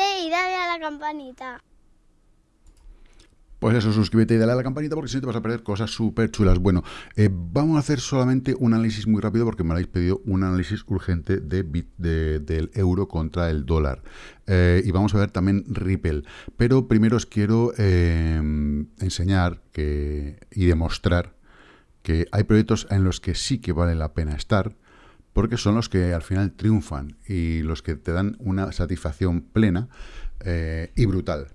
y dale a la campanita. Pues eso, suscríbete y dale a la campanita porque si no te vas a perder cosas súper chulas. Bueno, eh, vamos a hacer solamente un análisis muy rápido porque me habéis pedido un análisis urgente de, del euro contra el dólar. Eh, y vamos a ver también Ripple. Pero primero os quiero eh, enseñar que, y demostrar que hay proyectos en los que sí que vale la pena estar porque son los que al final triunfan y los que te dan una satisfacción plena y brutal.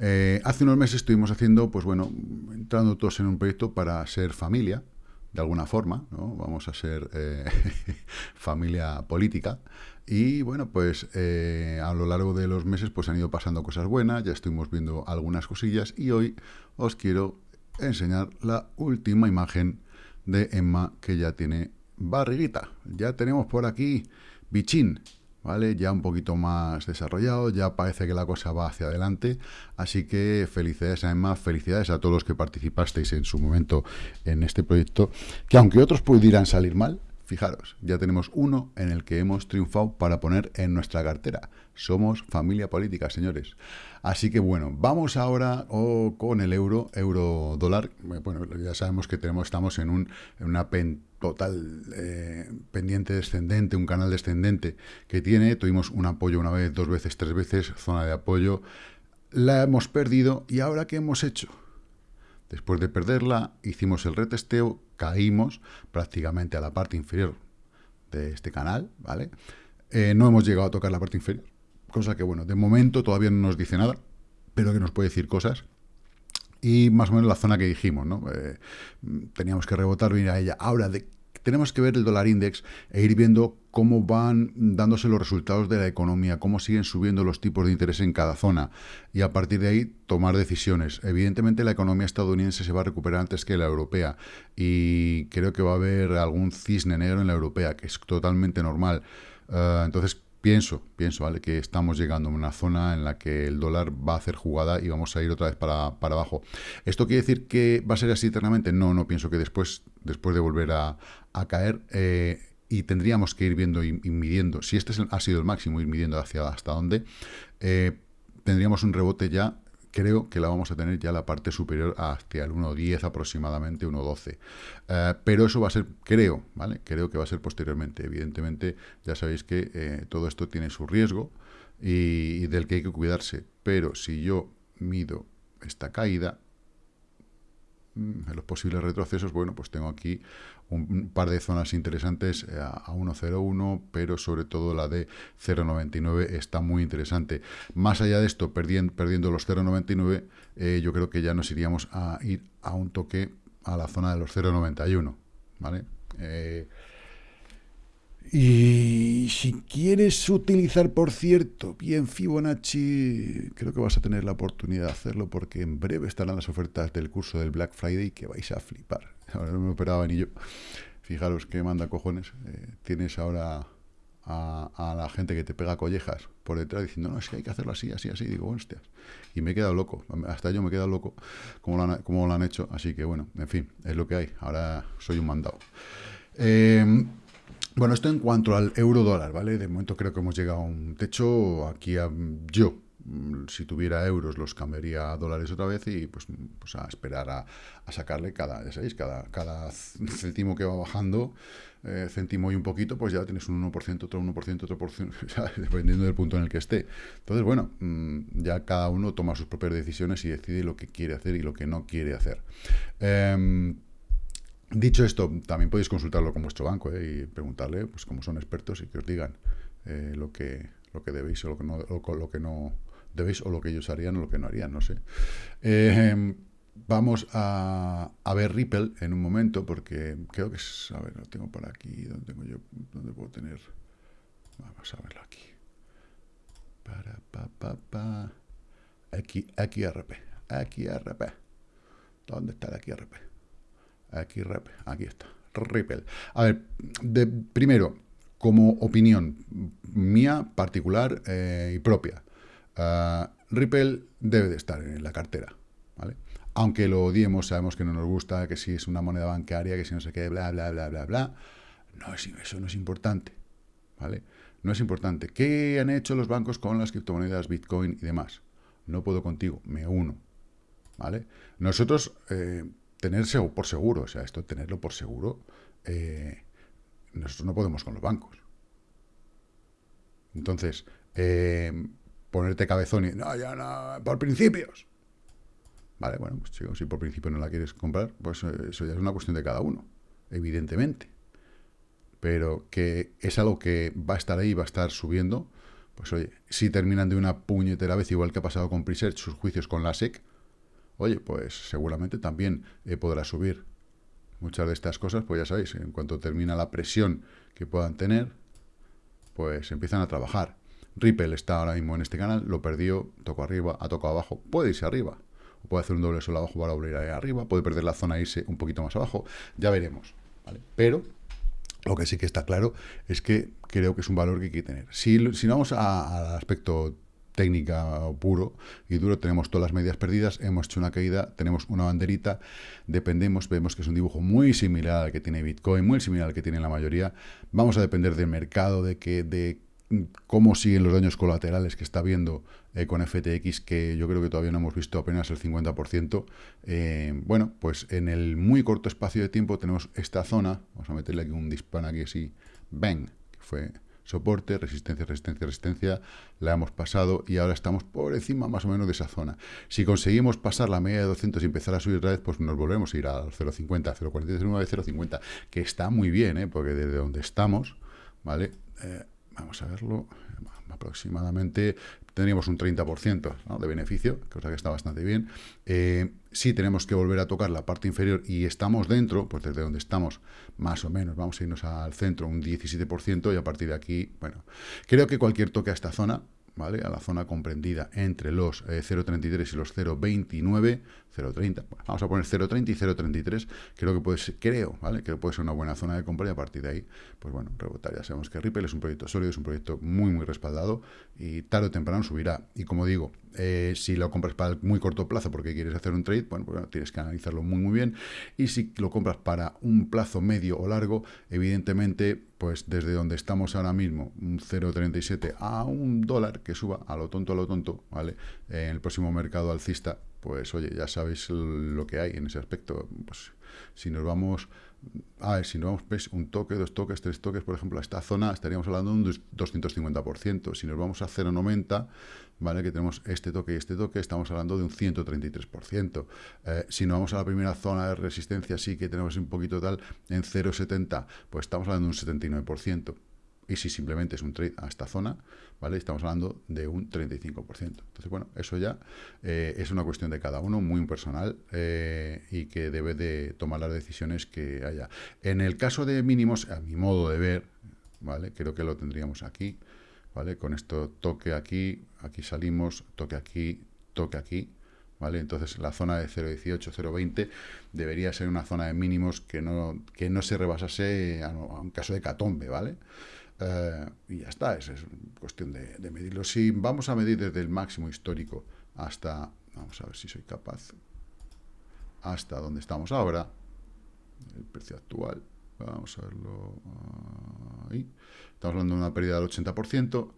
Eh, hace unos meses estuvimos haciendo, pues bueno, entrando todos en un proyecto para ser familia, de alguna forma, ¿no? Vamos a ser eh, familia política. Y bueno, pues eh, a lo largo de los meses pues han ido pasando cosas buenas, ya estuvimos viendo algunas cosillas y hoy os quiero enseñar la última imagen de Emma que ya tiene barriguita. Ya tenemos por aquí bichín, ¿vale? Ya un poquito más desarrollado, ya parece que la cosa va hacia adelante, así que felicidades a Emma, felicidades a todos los que participasteis en su momento en este proyecto, que aunque otros pudieran salir mal, fijaros, ya tenemos uno en el que hemos triunfado para poner en nuestra cartera. Somos familia política, señores. Así que bueno, vamos ahora con el euro, euro dólar. Bueno, ya sabemos que tenemos, estamos en, un, en una total eh, pendiente descendente, un canal descendente que tiene. Tuvimos un apoyo una vez, dos veces, tres veces, zona de apoyo. La hemos perdido y ahora ¿qué hemos hecho? Después de perderla, hicimos el retesteo, caímos prácticamente a la parte inferior de este canal, ¿vale? Eh, no hemos llegado a tocar la parte inferior, cosa que, bueno, de momento todavía no nos dice nada, pero que nos puede decir cosas. Y más o menos la zona que dijimos, ¿no? Eh, teníamos que rebotar, venir a ella. Ahora, de tenemos que ver el dólar index e ir viendo cómo van dándose los resultados de la economía, cómo siguen subiendo los tipos de interés en cada zona y a partir de ahí tomar decisiones. Evidentemente la economía estadounidense se va a recuperar antes que la europea y creo que va a haber algún cisne negro en la europea, que es totalmente normal. Eh, entonces Pienso, pienso, ¿vale? Que estamos llegando a una zona en la que el dólar va a hacer jugada y vamos a ir otra vez para, abajo. ¿Esto quiere decir que va a ser así eternamente? No, no pienso que después, después de volver a, caer, eh, y tendríamos que ir viendo y, midiendo, si este ha sido el máximo, ir midiendo hacia hasta dónde, eh, tendríamos un rebote ya creo que la vamos a tener ya la parte superior hacia el 1.10 aproximadamente, 1.12. Eh, pero eso va a ser, creo, ¿vale? Creo que va a ser posteriormente. Evidentemente, ya sabéis que eh, todo esto tiene su riesgo y, del que hay que cuidarse. Pero si yo mido esta caída, en los posibles retrocesos, bueno, pues tengo aquí un par de zonas interesantes eh, a 1.01, pero sobre todo la de 0.99 está muy interesante. Más allá de esto, perdiendo, perdiendo los 0.99, eh, yo creo que ya nos iríamos a ir a un toque a la zona de los 0.91, ¿vale? Eh, y si quieres utilizar, por cierto, bien Fibonacci, creo que vas a tener la oportunidad de hacerlo porque en breve estarán las ofertas del curso del Black Friday que vais a flipar. Ahora no me operaba ni yo. Fijaros qué manda cojones. Eh, tienes ahora a, la gente que te pega collejas por detrás diciendo, no, es que hay que hacerlo así, así, así. digo, hostias. Y me he quedado loco. Hasta yo me he quedado loco como lo han, como lo han hecho. Así que bueno, en fin, es lo que hay. Ahora soy un mandado. Eh, bueno, esto en cuanto al euro dólar, ¿vale? De momento creo que hemos llegado a un techo. Aquí yo, mm, si tuviera euros, los cambiaría a dólares otra vez y pues, pues a esperar a, sacarle cada, ya sabéis, cada, cada céntimo que va bajando, eh, céntimo y un poquito, pues ya tienes un 1%, otro 1%, otro por ciento, dependiendo del punto en el que esté. Entonces, bueno, mm, ya cada uno toma sus propias decisiones y decide lo que quiere hacer y lo que no quiere hacer. Eh, Dicho esto, también podéis consultarlo con vuestro banco eh, y preguntarle, pues como son expertos y que os digan eh, lo que lo que debéis o lo que no lo, que no debéis o lo que ellos harían o lo que no harían, no sé. Eh, vamos a, ver Ripple en un momento porque creo que es, a ver, lo tengo por aquí, ¿dónde tengo yo? ¿Dónde puedo tener? Vamos a verlo aquí. Para pa pa pa XRP, XRP. ¿Dónde está el XRP? Aquí, aquí está. Ripple. A ver, primero, como opinión mía, particular eh, y propia, uh, Ripple debe de estar en la cartera, ¿vale? Aunque lo odiemos, sabemos que no nos gusta, que si es una moneda bancaria, que si no sé qué, bla, bla, bla, bla, bla. No, eso no es importante, ¿vale? No es importante. ¿Qué han hecho los bancos con las criptomonedas, Bitcoin y demás? No puedo contigo, me uno. ¿Vale? Nosotros, eh, tenerse por seguro, o sea, esto tenerlo por seguro, eh, nosotros no podemos con los bancos. Entonces, eh, ponerte cabezón y, no, ya no, por principios. Vale, bueno, pues si por principio no la quieres comprar, pues eso ya es una cuestión de cada uno, evidentemente pero que es algo que va a estar ahí, va a estar subiendo, pues oye, si terminan de una puñetera vez, igual que ha pasado con Presearch, sus juicios con la SEC, oye, pues seguramente también eh, podrá subir. Muchas de estas cosas, pues ya sabéis, en cuanto termina la presión que puedan tener, pues empiezan a trabajar. Ripple está ahora mismo en este canal, lo perdió, tocó arriba, ha tocado abajo, puede irse arriba, o puede hacer un doble sol abajo para volver ahí arriba, puede perder la zona e irse un poquito más abajo, ya veremos. Pero lo que sí que está claro es que creo que es un valor que hay que tener. Si, si vamos al aspecto técnica puro y duro, tenemos todas las medias perdidas, hemos hecho una caída, tenemos una banderita, dependemos, vemos que es un dibujo muy similar al que tiene Bitcoin, muy similar al que tiene la mayoría, vamos a depender del mercado, de que de cómo siguen los daños colaterales que está viendo eh, con FTX, que yo creo que todavía no hemos visto apenas el 50%. Eh, bueno, pues en el muy corto espacio de tiempo tenemos esta zona, vamos a meterle aquí un disparo aquí así, bang, fue soporte, resistencia, resistencia, resistencia, la hemos pasado y ahora estamos por encima más o menos de esa zona. Si conseguimos pasar la media de 200 y empezar a subir otra vez, pues nos volvemos a ir al 0.50, 0.49, 0.50, que está muy bien, ¿eh? porque desde donde estamos, ¿vale? Vamos a verlo, aproximadamente tendríamos un 30% de beneficio, cosa que está bastante bien. Eh, si tenemos que volver a tocar la parte inferior y estamos dentro, pues desde donde estamos, más o menos, vamos a irnos al centro un 17% y a partir de aquí, bueno, creo que cualquier toque a esta zona ¿vale? A la zona comprendida entre los 0.33 eh, y los 0.29, 0.30, vamos a poner 0.30 y 0.33, creo que puede ser, creo, ¿vale? Que puede ser una buena zona de compra y a partir de ahí, pues bueno, rebotar. Ya sabemos que Ripple es un proyecto sólido, es un proyecto muy, muy respaldado y tarde o temprano subirá. Y como digo, eh, si lo compras para el muy corto plazo porque quieres hacer un trade, bueno, pues tienes que analizarlo muy, muy bien. Y si lo compras para un plazo medio o largo, evidentemente, pues desde donde estamos ahora mismo, un 0,37 a un dólar que suba a lo tonto, a lo tonto, ¿vale? En el próximo mercado alcista, pues oye, ya sabéis lo que hay en ese aspecto. Pues si nos vamos a ver, si nos vamos pues, un toque, dos toques, tres toques, por ejemplo, a esta zona estaríamos hablando de un 250%. Si nos vamos a 0,90, ¿vale? que tenemos este toque y este toque, estamos hablando de un 133%. Eh, si nos vamos a la primera zona de resistencia, sí que tenemos un poquito tal, en 0,70, pues estamos hablando de un 79%. Y si simplemente es un trade a esta zona, ¿vale? Estamos hablando de un 35%. Entonces, bueno, eso ya eh, es una cuestión de cada uno, muy personal, eh, y que debe de tomar las decisiones que haya. En el caso de mínimos, a mi modo de ver, ¿vale? Creo que lo tendríamos aquí, ¿vale? Con esto toque aquí, aquí salimos, toque aquí, toque aquí, ¿vale? Entonces la zona de 0.18, 0.20 debería ser una zona de mínimos que no, que no se rebasase a, un caso de catombe, ¿vale? Eh, y ya está, es, es cuestión de, medirlo. Si vamos a medir desde el máximo histórico hasta, vamos a ver si soy capaz, hasta donde estamos ahora, el precio actual, vamos a verlo ahí, estamos hablando de una pérdida del 80%,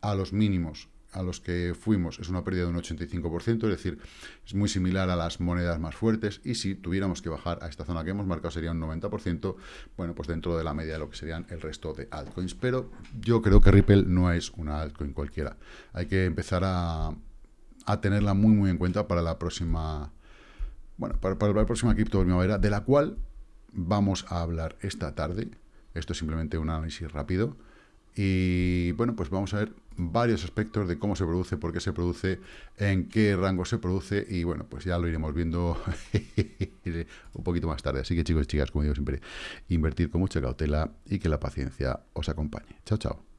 a los mínimos a los que fuimos es una pérdida de un 85%, es decir, es muy similar a las monedas más fuertes, y si tuviéramos que bajar a esta zona que hemos marcado sería un 90%, bueno, pues dentro de la media de lo que serían el resto de altcoins, pero yo creo que Ripple no es una altcoin cualquiera, hay que empezar a, a tenerla muy muy en cuenta para la próxima, bueno, para, para la próxima cripto primavera, de la cual vamos a hablar esta tarde, esto es simplemente un análisis rápido, y bueno, pues vamos a ver varios aspectos de cómo se produce, por qué se produce, en qué rango se produce y bueno, pues ya lo iremos viendo un poquito más tarde. Así que chicos y chicas, como digo siempre, invertir con mucha cautela y que la paciencia os acompañe. Chao, chao.